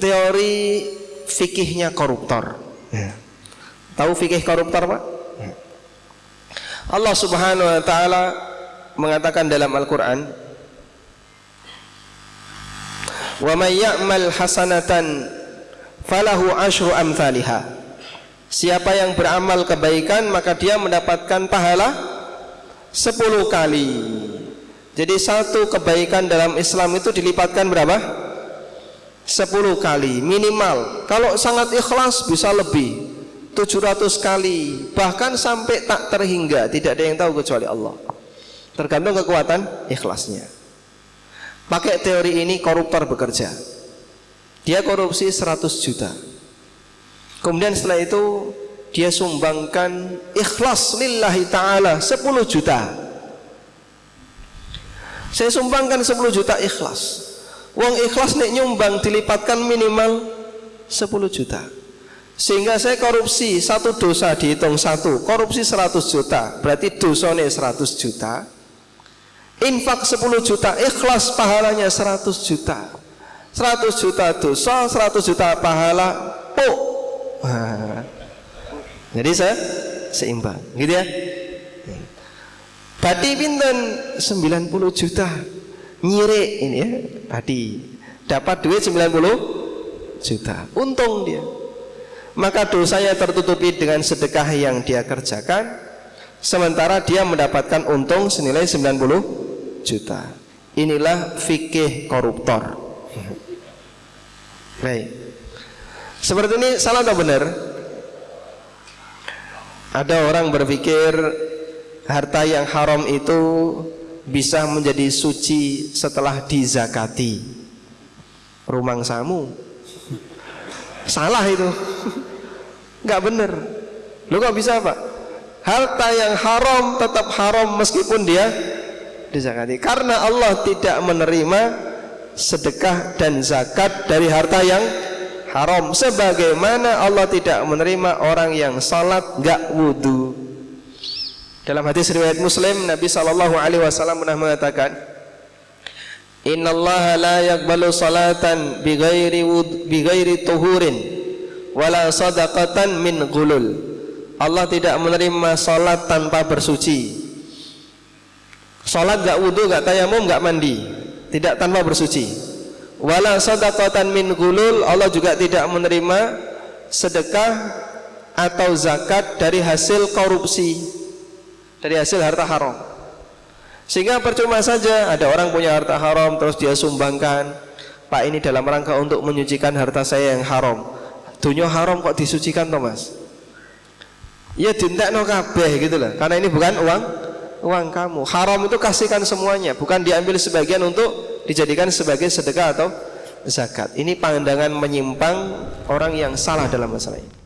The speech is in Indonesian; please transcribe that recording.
teori fikihnya koruptor. Ya. Tahu fikih koruptor, Pak? Ya. Allah Subhanahu wa taala mengatakan dalam Al-Qur'an, "Wa may ya'mal hasanatan falahu asyru amsalihha." Siapa yang beramal kebaikan maka dia mendapatkan pahala 10 kali. Jadi satu kebaikan dalam Islam itu dilipatkan berapa? 10 kali minimal. Kalau sangat ikhlas bisa lebih. 700 kali. Bahkan sampai tak terhingga tidak ada yang tahu kecuali Allah. Tergantung kekuatan ikhlasnya. Pakai teori ini koruptor bekerja. Dia korupsi 100 juta. Kemudian setelah itu dia sumbangkan ikhlas lillahi ta'ala 10 juta. Saya sumbangkan 10 juta ikhlas uang ikhlas nek nyumbang dilipatkan minimal 10 juta. Sehingga saya korupsi satu dosa dihitung satu korupsi 100 juta berarti dosanya 100 juta. Infak 10 juta ikhlas pahalanya 100 juta. 100 juta dosa 100 juta pahala puk. Jadi saya seimbang gitu ya? Badi pinten? 90 juta. Nyirik ini ya Badi dapat duit 90 juta. Untung dia. Maka dosanya tertutupi dengan sedekah yang dia kerjakan sementara dia mendapatkan untung senilai 90 juta. Inilah fikih koruptor. Baik. Seperti ini salah atau benar? Ada orang berpikir harta yang haram itu bisa menjadi suci setelah dizakati. Rumang samu salah itu. Nggak benar lu kok bisa pak? Harta yang haram tetap haram meskipun dia dizakati. Karena Allah tidak menerima sedekah dan zakat dari harta yang haram. Sebagaimana Allah tidak menerima orang yang salat nggak wudhu dalam hadis riwayat Muslim Nabi Shallallahu Alaihi Wasallam pernah mengatakan Inna Allah la yakbalu salatan bighairi bighairi tuhurin wala sadaqatan min gulul Allah tidak menerima salat tanpa bersuci. Salat gak wudhu gak tayamum gak mandi tidak tanpa bersuci. Wala sadaqatan min gulul Allah juga tidak menerima sedekah atau zakat dari hasil korupsi dari hasil harta haram. Sehingga percuma saja ada orang punya harta haram terus dia sumbangkan Pak ini dalam rangka untuk menyucikan harta saya yang haram. Dunia haram kok disucikan Thomas ya no kabeh gitu lah karena ini bukan uang uang kamu. Haram itu kasihkan semuanya bukan diambil sebagian untuk dijadikan sebagai sedekah atau zakat. Ini pandangan menyimpang orang yang salah dalam masalah ini